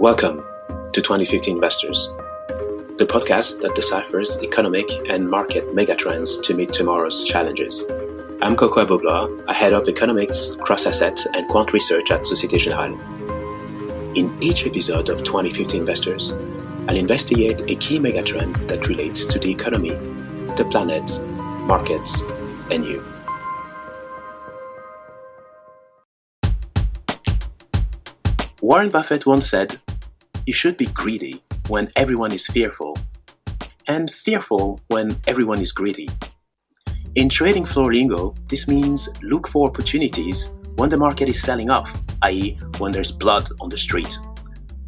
Welcome to 2050 Investors, the podcast that deciphers economic and market megatrends to meet tomorrow's challenges. I'm Kokou Agbo-Bloua, I head of economics, cross-asset, and quant research at Societe Generale. In each episode of 2050 Investors, I'll investigate a key megatrend that relates to the economy, the planet, markets, and you. Warren Buffett once said, You should be greedy when everyone is fearful, and fearful when everyone is greedy. In trading floor lingo, this means look for opportunities when the market is selling off, i.e., when there's blood on the street.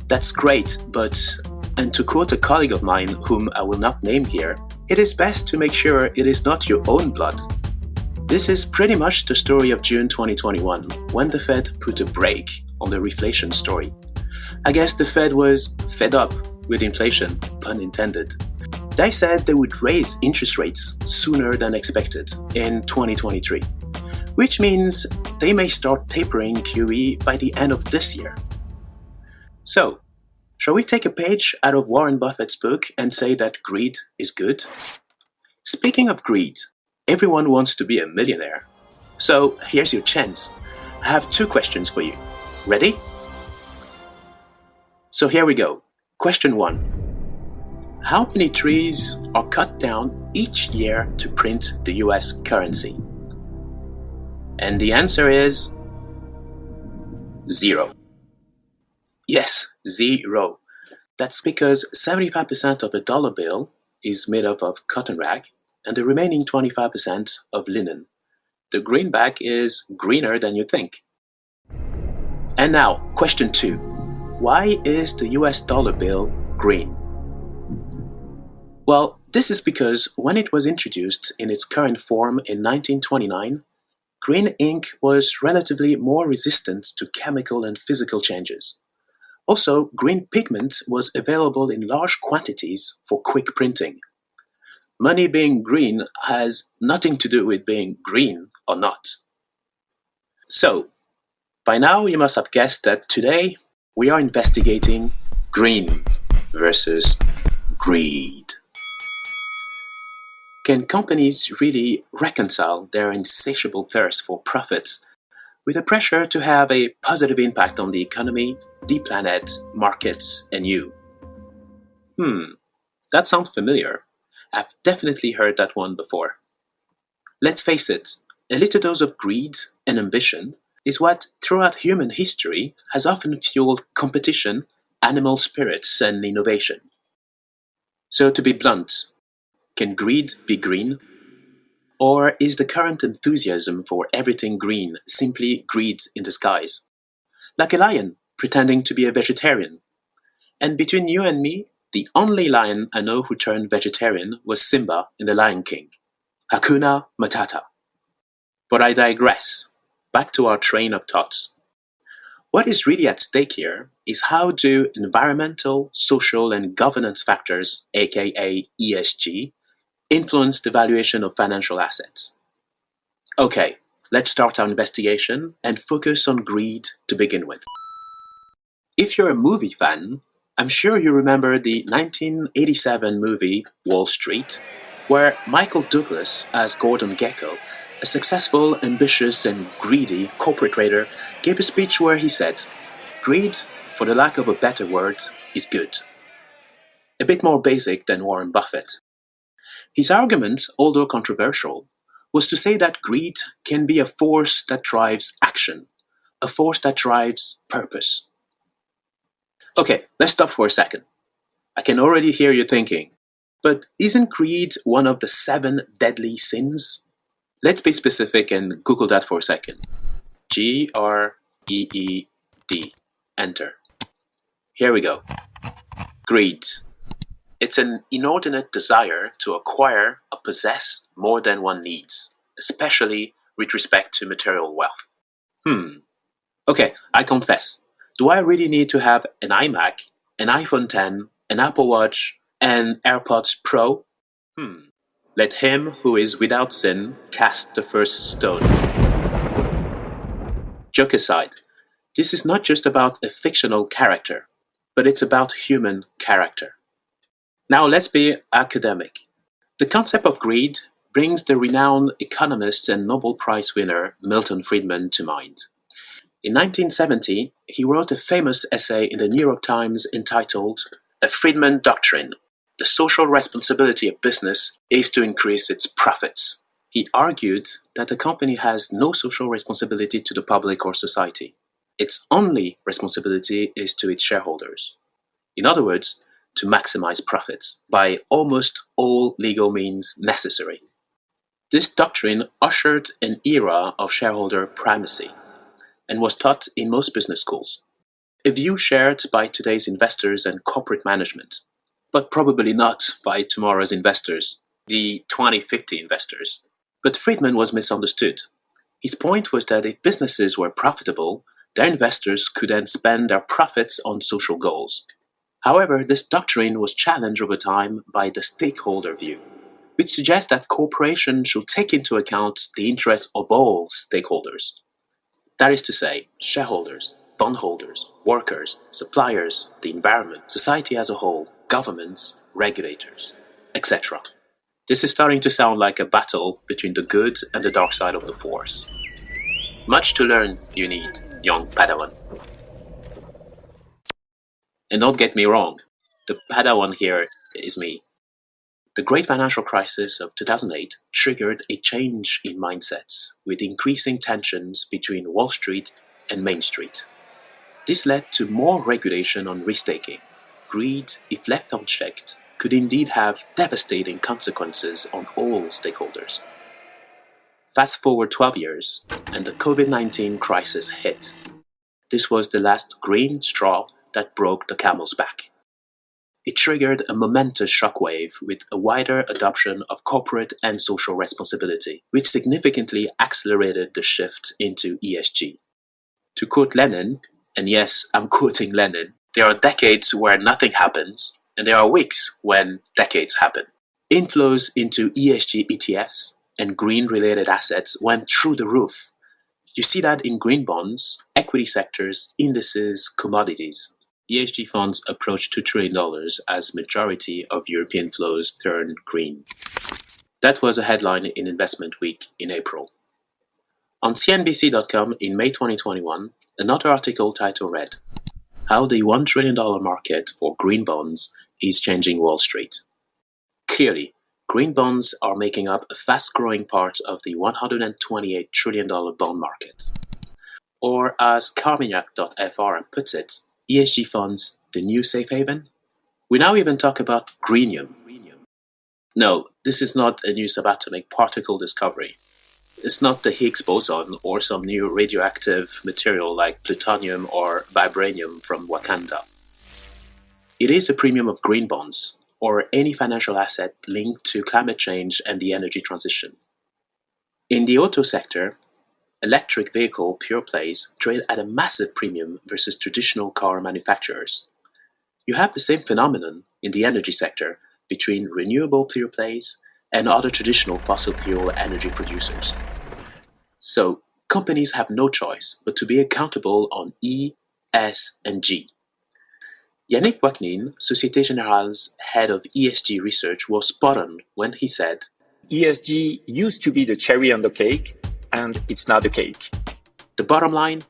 That's great, but, and to quote a colleague of mine whom I will not name here, it is best to make sure it is not your own blood. This is pretty much the story of June 2021, when the Fed put a brake on the reflation story. I guess the Fed was fed up with inflation, pun intended, they said they would raise interest rates sooner than expected in 2023, which means they may start tapering QE by the end of this year. So, shall we take a page out of Warren Buffett's book and say that greed is good? Speaking of greed, everyone wants to be a millionaire. So, here's your chance. I have two questions for you. Ready? So here we go. Question one. How many trees are cut down each year to print the US currency? And the answer is zero. Yes, zero. That's because 75% of the dollar bill is made up of cotton rag and the remaining 25% of linen. The greenback is greener than you think. And now, question two. Why is the US dollar bill green? Well, this is because when it was introduced in its current form in 1929, green ink was relatively more resistant to chemical and physical changes. Also, green pigment was available in large quantities for quick printing. Money being green has nothing to do with being green or not. So, by now you must have guessed that today we are investigating green versus greed. Can companies really reconcile their insatiable thirst for profits with the pressure to have a positive impact on the economy, the planet, markets, and you? Hmm, that sounds familiar. I've definitely heard that one before. Let's face it, a little dose of greed and ambition is what, throughout human history, has often fueled competition, animal spirits, and innovation. So, to be blunt, can greed be green? Or is the current enthusiasm for everything green simply greed in disguise? Like a lion pretending to be a vegetarian. And between you and me, the only lion I know who turned vegetarian was Simba in The Lion King. Hakuna Matata. But I digress. Back to our train of thoughts. What is really at stake here is how do environmental, social, and governance factors, aka ESG, influence the valuation of financial assets. Okay, let's start our investigation and focus on greed to begin with. If you're a movie fan, I'm sure you remember the 1987 movie Wall Street, where Michael Douglas as Gordon Gekko, a successful, ambitious, and greedy corporate trader, gave a speech where he said, Greed, for the lack of a better word, is good. A bit more basic than Warren Buffett, his argument, although controversial, was to say that greed can be a force that drives action, a force that drives purpose. Okay, let's stop for a second. I can already hear you thinking, but isn't greed one of the seven deadly sins? Let's be specific and Google that for a second. G R E E D. Enter. Here we go. Greed. It's an inordinate desire to acquire or possess more than one needs, especially with respect to material wealth. Hmm. Okay, I confess. Do I really need to have an iMac, an iPhone 10, an Apple Watch, and AirPods Pro? Hmm. Let him who is without sin cast the first stone. Joke aside, this is not just about a fictional character. but it's about human character. Now let's be academic. The concept of greed brings the renowned economist and Nobel Prize winner Milton Friedman to mind. In 1970, he wrote a famous essay in the New York Times entitled A Friedman Doctrine The Social Responsibility of Business is to Increase Its Profits. He argued that a company has no social responsibility to the public or society. Its only responsibility is to its shareholders. In other words, to maximize profits by almost all legal means necessary. This doctrine ushered an era of shareholder primacy and was taught in most business schools. A view shared by today's investors and corporate management, but probably not by tomorrow's investors, the 2050 investors. But Friedman was misunderstood. His point was that if businesses were profitable, their investors could then spend their profits on social goals. However, this doctrine was challenged over time by the stakeholder view which suggests that corporations should take into account the interests of all stakeholders. That is to say, shareholders, bondholders, workers, suppliers, the environment, society as a whole, governments, regulators, etc. This is starting to sound like a battle between the good and the dark side of the force. Much to learn you need, young Padawan. And don't get me wrong, the Padawan here is me. The great financial crisis of 2008 triggered a change in mindsets, with increasing tensions between Wall Street and Main Street. This led to more regulation on risk-taking. Greed, if left unchecked, could indeed have devastating consequences on all stakeholders. Fast forward 12 years, and the COVID-19 crisis hit. This was the last green straw that broke the camel's back. It triggered a momentous shockwave with a wider adoption of corporate and social responsibility, which significantly accelerated the shift into ESG. To quote Lenin, and yes, I'm quoting Lenin, there are decades where nothing happens, and there are weeks when decades happen. Inflows into ESG ETFs and green-related assets went through the roof. You see that in green bonds, equity sectors, indices, commodities. ESG funds approach $2 trillion as majority of European flows turn green. That was a headline in Investment Week in April. On CNBC.com in May 2021, another article titled read, How the $1 trillion market for green bonds is changing Wall Street. Clearly, green bonds are making up a fast-growing part of the $128 trillion bond market. Or as Carmignac.fr puts it, ESG funds the new safe haven? We now even talk about greenium. No, this is not a new subatomic particle discovery. It's not the Higgs boson or some new radioactive material like plutonium or vibranium from Wakanda. It is a premium of green bonds, or any financial asset linked to climate change and the energy transition. In the auto sector, Electric vehicle pure plays trade at a massive premium versus traditional car manufacturers. You have the same phenomenon in the energy sector between renewable pure plays and other traditional fossil fuel energy producers. So companies have no choice but to be accountable on E, S, and G. Yannick Ouaknine, Societe Generale's head of ESG research, was spot on when he said, ESG used to be the cherry on the cake, and it's not the cake. The bottom line?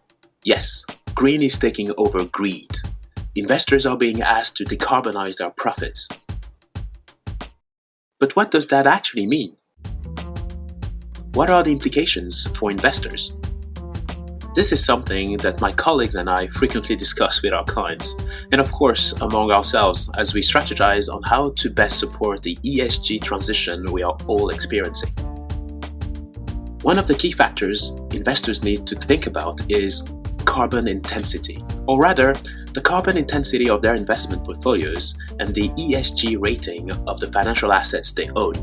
Yes, green is taking over greed. Investors are being asked to decarbonize their profits. But what does that actually mean? What are the implications for investors? This is something that my colleagues and I frequently discuss with our clients, and of course among ourselves as we strategize on how to best support the ESG transition we are all experiencing. One of the key factors investors need to think about is carbon intensity, or rather, the carbon intensity of their investment portfolios and the ESG rating of the financial assets they own.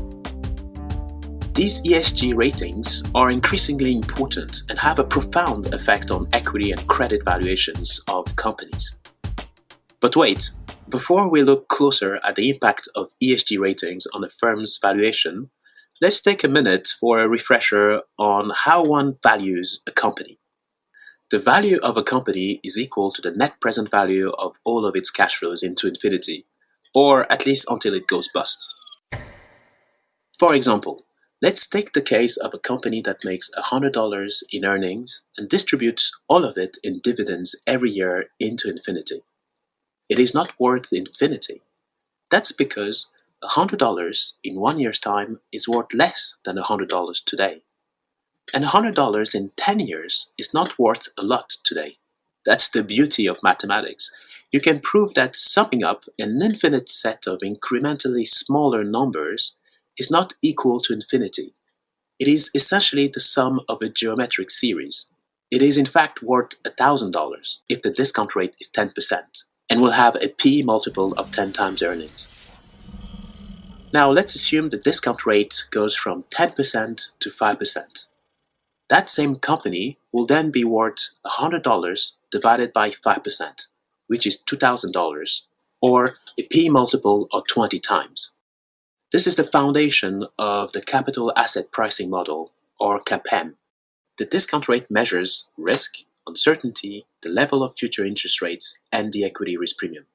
These ESG ratings are increasingly important and have a profound effect on equity and credit valuations of companies. But wait, before we look closer at the impact of ESG ratings on a firm's valuation, Let's take a minute for a refresher on how one values a company. The value of a company is equal to the net present value of all of its cash flows into infinity, or at least until it goes bust. For example, let's take the case of a company that makes $100 in earnings and distributes all of it in dividends every year into infinity. It is not worth infinity. That's because $100 in one year's time is worth less than $100 today. And $100 in 10 years is not worth a lot today. That's the beauty of mathematics. You can prove that summing up an infinite set of incrementally smaller numbers is not equal to infinity. It is essentially the sum of a geometric series. It is in fact worth $1,000 if the discount rate is 10% and will have a P multiple of 10 times earnings. Now let's assume the discount rate goes from 10% to 5%. That same company will then be worth $100 divided by 5%, which is $2,000, or a P multiple of 20 times. This is the foundation of the capital asset pricing model, or CAPM. The discount rate measures risk, uncertainty, the level of future interest rates, and the equity risk premium.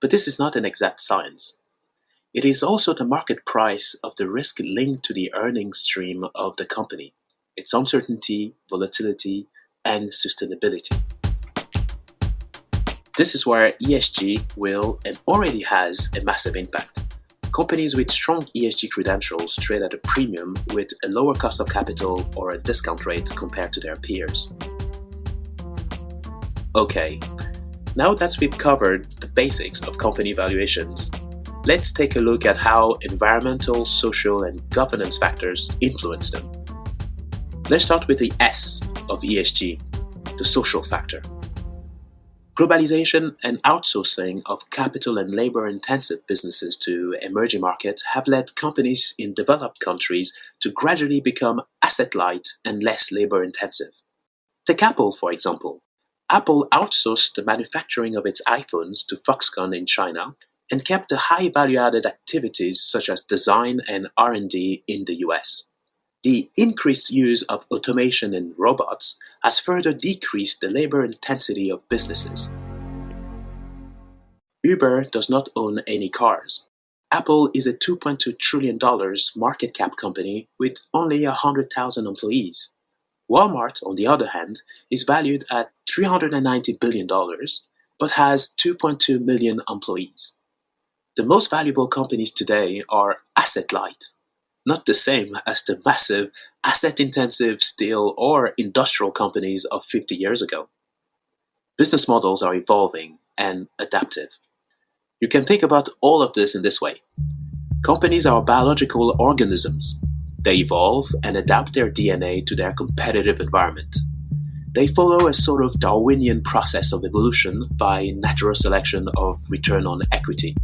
But this is not an exact science. It is also the market price of the risk linked to the earnings stream of the company its uncertainty, volatility, and sustainability. This is where ESG will and already has a massive impact. Companies with strong ESG credentials trade at a premium with a lower cost of capital or a discount rate compared to their peers. Okay, now that we've covered the basics of company valuations, let's take a look at how environmental, social, and governance factors influence them. Let's start with the S of ESG, the social factor. Globalization and outsourcing of capital and labor intensive businesses to emerging markets have led companies in developed countries to gradually become asset light and less labor intensive. Take Apple, for example. Apple outsourced the manufacturing of its iPhones to Foxconn in China and kept the high value added activities such as design and R&D in the US. The increased use of automation and robots has further decreased the labor intensity of businesses. Uber does not own any cars. Apple is a $2.2 trillion market cap company with only 100,000 employees. Walmart, on the other hand, is valued at $390 billion, but has 2.2 million employees. The most valuable companies today are asset light, not the same as the massive asset-intensive steel or industrial companies of 50 years ago. Business models are evolving and adaptive. You can think about all of this in this way. Companies are biological organisms. They evolve and adapt their DNA to their competitive environment. They follow a sort of Darwinian process of evolution by natural selection of return on equity.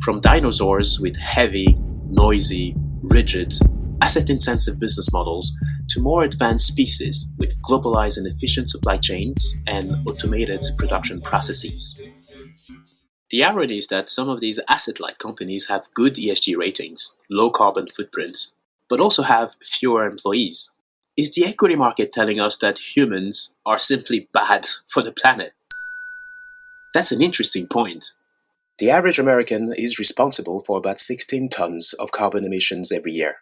From dinosaurs with heavy, noisy, rigid, asset-intensive business models to more advanced species with globalized and efficient supply chains and automated production processes. The irony is that some of these asset-light companies have good ESG ratings, low carbon footprints, but also have fewer employees. Is the equity market telling us that humans are simply bad for the planet? That's an interesting point. The average American is responsible for about 16 tons of carbon emissions every year.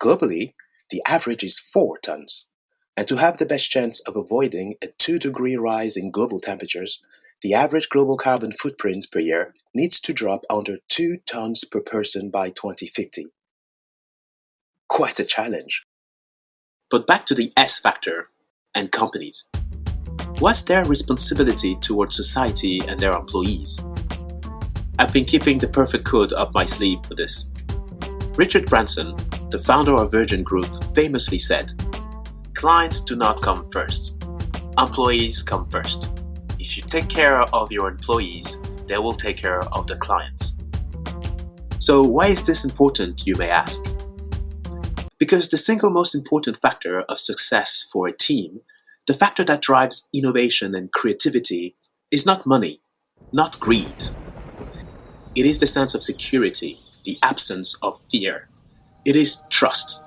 Globally, the average is 4 tons. And to have the best chance of avoiding a 2 degree rise in global temperatures, the average global carbon footprint per year needs to drop under 2 tons per person by 2050. Quite a challenge. But back to the S factor and companies. What's their responsibility towards society and their employees? I've been keeping the perfect code up my sleeve for this. Richard Branson, the founder of Virgin Group, famously said, Clients do not come first. Employees come first. If you take care of your employees, they will take care of the clients. So, why is this important, you may ask? Because the single most important factor of success for a team, the factor that drives innovation and creativity, is not money, not greed, it is the sense of security, the absence of fear. It is trust.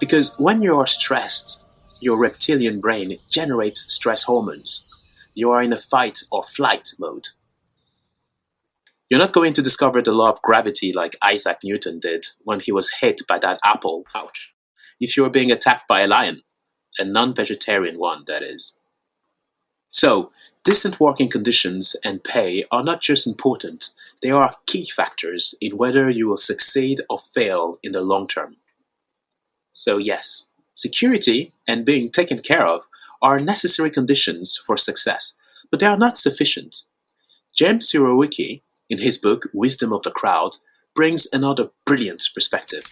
Because when you are stressed, your reptilian brain generates stress hormones. You are in a fight or flight mode. You're not going to discover the law of gravity like Isaac Newton did when he was hit by that apple. Ouch. If you're being attacked by a lion, a non vegetarian one, that is. So, decent working conditions and pay are not just important, they are key factors in whether you will succeed or fail in the long term. So, yes, security and being taken care of are necessary conditions for success, but they are not sufficient. James Surowiecki, in his book Wisdom of the Crowd, brings another brilliant perspective.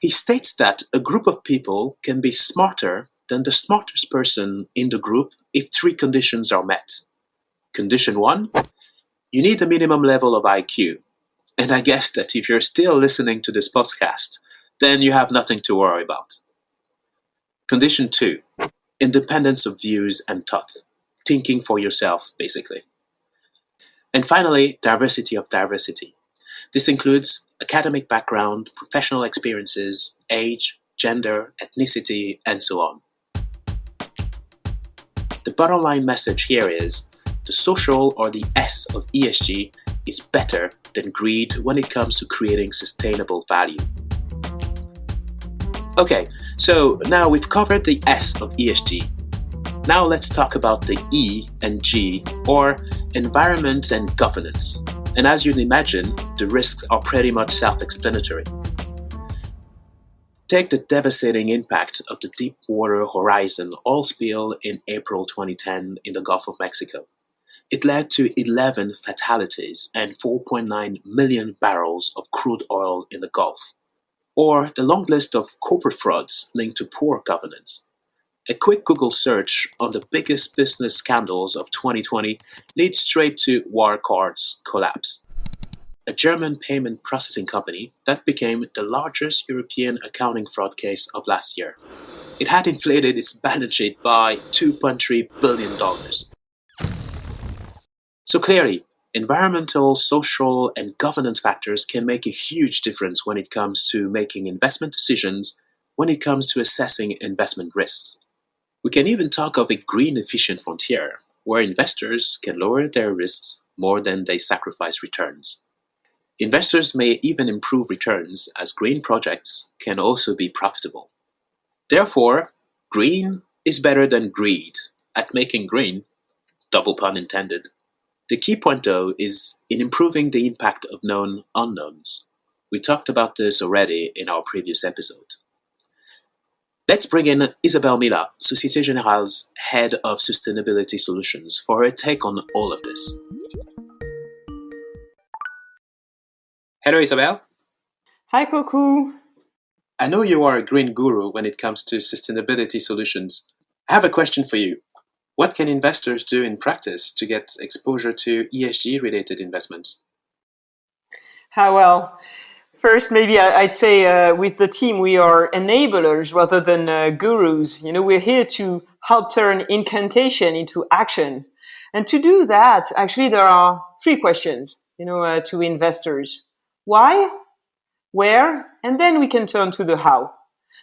He states that a group of people can be smarter than the smartest person in the group if three conditions are met. Condition one, you need a minimum level of IQ. And I guess that if you're still listening to this podcast, then you have nothing to worry about. Condition two, independence of views and thought, thinking for yourself, basically. And finally, diversity of diversity. This includes academic background, professional experiences, age, gender, ethnicity, and so on. The bottom line message here is the social or the S of ESG is better than greed when it comes to creating sustainable value. Okay, so now we've covered the S of ESG. Now let's talk about the E and G, or environment and governance. And as you'd imagine, the risks are pretty much self explanatory. Take the devastating impact of the Deepwater Horizon oil spill in April 2010 in the Gulf of Mexico. It led to 11 fatalities and 4.9 million barrels of crude oil in the Gulf. Or the long list of corporate frauds linked to poor governance. A quick Google search on the biggest business scandals of 2020 leads straight to Wirecard's collapse, a German payment processing company that became the largest European accounting fraud case of last year. It had inflated its balance sheet by $2.3 billion. So clearly, environmental, social, and governance factors can make a huge difference when it comes to making investment decisions, when it comes to assessing investment risks. We can even talk of a green efficient frontier, where investors can lower their risks more than they sacrifice returns. Investors may even improve returns as green projects can also be profitable. Therefore, green is better than greed at making green, double pun intended. The key point, though, is in improving the impact of known unknowns. We talked about this already in our previous episode. Let's bring in Isabelle Millat, Societe Generale's Head of Sustainability Solutions, for her take on all of this. Hello, Isabelle. Hi, Kokou. I know you are a green guru when it comes to sustainability solutions. I have a question for you. What can investors do in practice to get exposure to ESG related investments? How well? First, maybe I'd say uh, with the team, we are enablers rather than uh, gurus. You know, we're here to help turn incantation into action. And to do that, actually, there are three questions, you know, uh, to investors. Why? Where? And then we can turn to the how.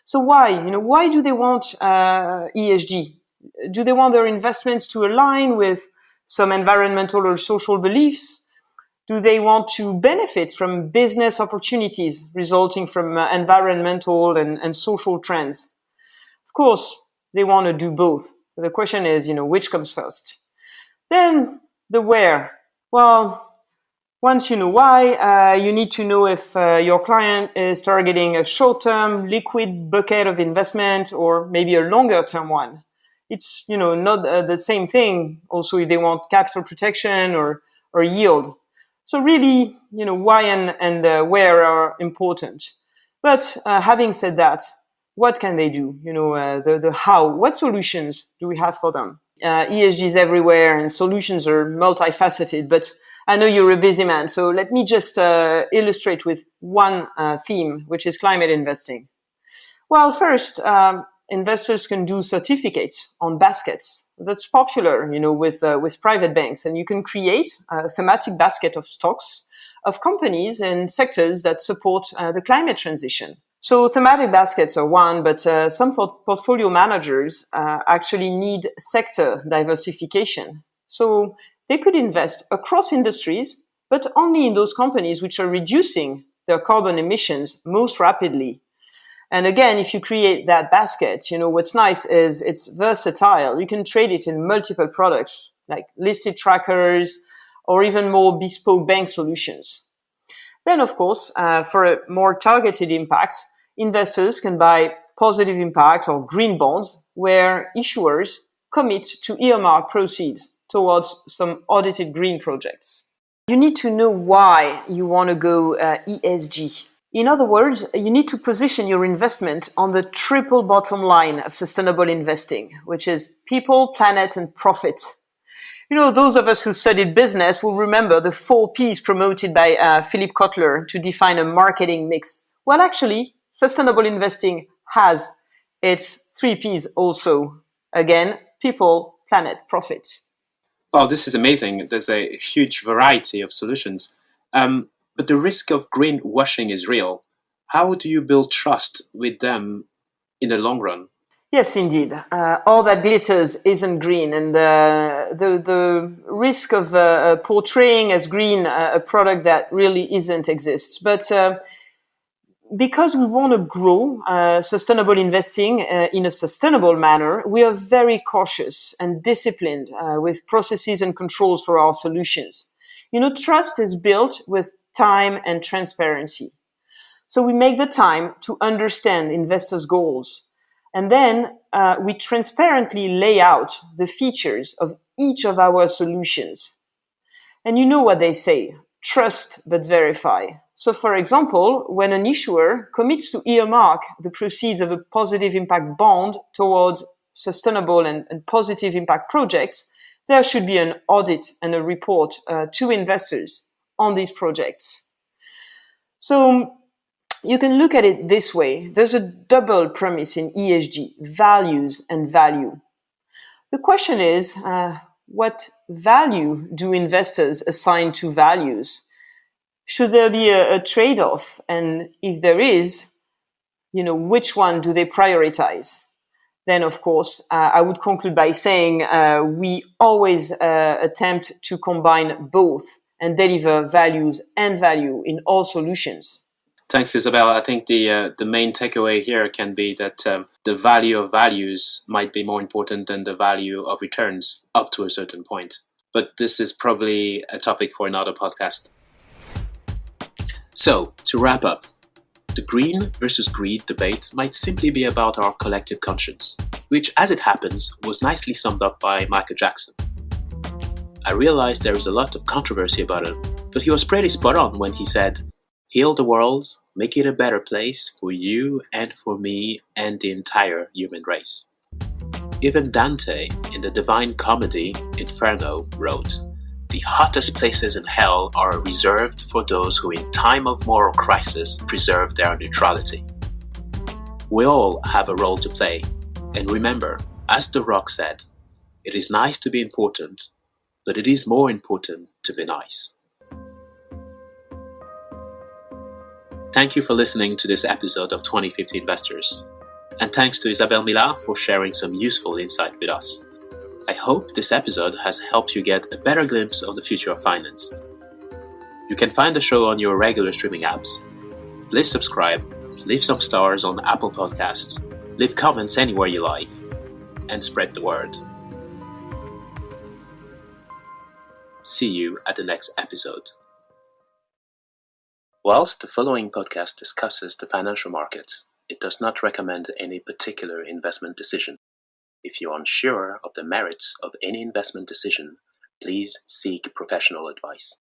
So why? You know, why do they want uh, ESG? do they want their investments to align with some environmental or social beliefs? Do they want to benefit from business opportunities resulting from uh, environmental and, and social trends? Of course, they want to do both. The question is, you know, which comes first? Then the where. Well, once you know why, uh, you need to know if uh, your client is targeting a short-term liquid bucket of investment or maybe a longer-term one. It's you know not uh, the same thing. Also if they want capital protection or or yield. So really you know why and and uh, where are important. But uh, having said that what can they do? You know uh, the the how. What solutions do we have for them? Esg is everywhere and solutions are multifaceted but I know you're a busy man, so let me just uh, illustrate with one theme, which is climate investing. Well, first, um, investors can do certificates on baskets. That's popular, you know, with uh, with private banks, and you can create a thematic basket of stocks of companies and sectors that support uh, the climate transition. So thematic baskets are one, but uh, some portfolio managers uh, actually need sector diversification. So they could invest across industries, but only in those companies which are reducing their carbon emissions most rapidly. And again, if you create that basket, you know, what's nice is it's versatile. You can trade it in multiple products like listed trackers or even more bespoke bank solutions. Then, of course, uh, for a more targeted impact, investors can buy positive impact or green bonds where issuers commit to earmark proceeds towards some audited green projects. You need to know why you want to go uh, ESG. In other words, you need to position your investment on the triple bottom line of sustainable investing, which is people, planet, and profit. You know, those of us who studied business will remember the four P's promoted by uh, Philip Kotler to define a marketing mix. Well, actually, sustainable investing has its three P's also. Again, people, planet, profit. Well, this is amazing. There's a huge variety of solutions. Um, but the risk of greenwashing is real. How do you build trust with them in the long run? Yes, indeed. Uh, all that glitters isn't green, and uh, the the risk of uh, portraying as green uh, a product that really isn't exists. But uh, because we want to grow uh, sustainable investing uh, in a sustainable manner, we are very cautious and disciplined uh, with processes and controls for our solutions. You know, trust is built with time and transparency. So we make the time to understand investors' goals. And then uh, we transparently lay out the features of each of our solutions. And you know what they say, trust but verify. So, for example, when an issuer commits to earmark the proceeds of a positive impact bond towards sustainable and, and positive impact projects, there should be an audit and a report uh, to investors on these projects. So, you can look at it this way. There's a double premise in ESG, values and value. The question is, uh, what value do investors assign to values? Should there be a, a trade-off? And if there is, you know, which one do they prioritize? Then, of course, uh, I would conclude by saying uh, we always uh, attempt to combine both and deliver values and value in all solutions. Thanks, Isabelle. I think the uh, the main takeaway here can be that um, the value of values might be more important than the value of returns up to a certain point. But this is probably a topic for another podcast. So, to wrap up, the green versus greed debate might simply be about our collective conscience, which, as it happens, was nicely summed up by Michael Jackson. I realize there is a lot of controversy about it, but he was pretty spot on when he said, Heal the world, make it a better place for you and for me and the entire human race. Even Dante, in the Divine Comedy Inferno, wrote, the hottest places in hell are reserved for those who in time of moral crisis preserve their neutrality. We all have a role to play, and remember, as The Rock said, it is nice to be important, but it is more important to be nice. Thank you for listening to this episode of 2050 Investors, and thanks to Isabelle Millat for sharing some useful insight with us. I hope this episode has helped you get a better glimpse of the future of finance. You can find the show on your regular streaming apps. Please subscribe, leave some stars on Apple Podcasts, leave comments anywhere you like, and spread the word. See you at the next episode. Whilst the following podcast discusses the financial markets, it does not recommend any particular investment decision. If you're unsure of the merits of any investment decision, please seek professional advice.